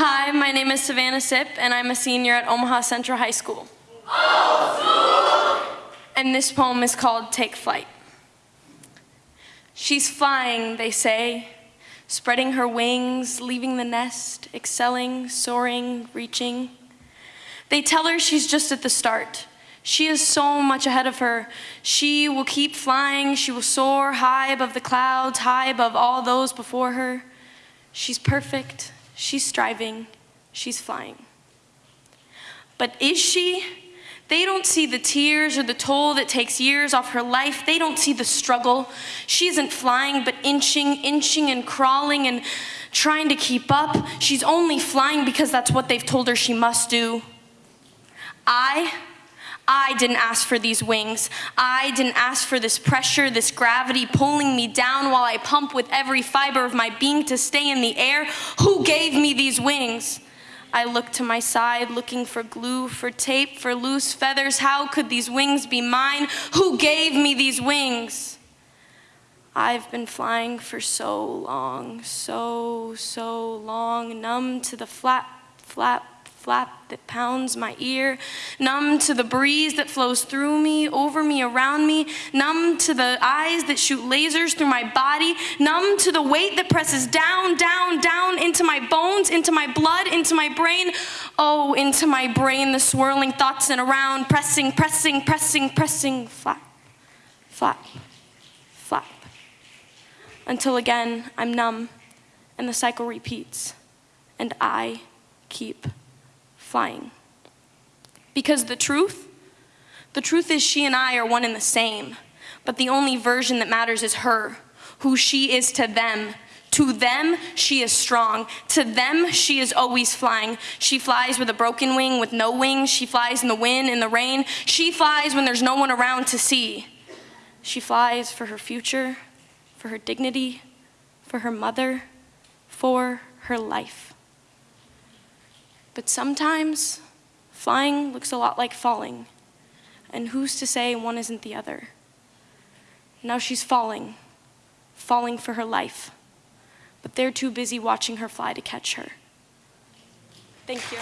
Hi, my name is Savannah Sip, and I'm a senior at Omaha Central High School. And this poem is called Take Flight. She's flying, they say, spreading her wings, leaving the nest, excelling, soaring, reaching. They tell her she's just at the start. She is so much ahead of her. She will keep flying. She will soar high above the clouds, high above all those before her. She's perfect. She's striving. She's flying. But is she? They don't see the tears or the toll that takes years off her life. They don't see the struggle. She isn't flying, but inching, inching, and crawling and trying to keep up. She's only flying because that's what they've told her she must do. I, I didn't ask for these wings. I didn't ask for this pressure, this gravity pulling me down while I pump with every fiber of my being to stay in the air. Who gave me these wings? I looked to my side, looking for glue, for tape, for loose feathers. How could these wings be mine? Who gave me these wings? I've been flying for so long, so, so long, numb to the flap, flap, flap that pounds my ear, numb to the breeze that flows through me, over me, around me, numb to the eyes that shoot lasers through my body, numb to the weight that presses down, down, down into my bones, into my blood, into my brain. Oh, into my brain, the swirling thoughts and around, pressing, pressing, pressing, pressing, flap, flap, flap. Until again, I'm numb and the cycle repeats and I keep flying. Because the truth, the truth is she and I are one and the same, but the only version that matters is her, who she is to them. To them, she is strong. To them, she is always flying. She flies with a broken wing, with no wings. She flies in the wind, in the rain. She flies when there's no one around to see. She flies for her future, for her dignity, for her mother, for her life. But sometimes flying looks a lot like falling, and who's to say one isn't the other? Now she's falling, falling for her life, but they're too busy watching her fly to catch her. Thank you.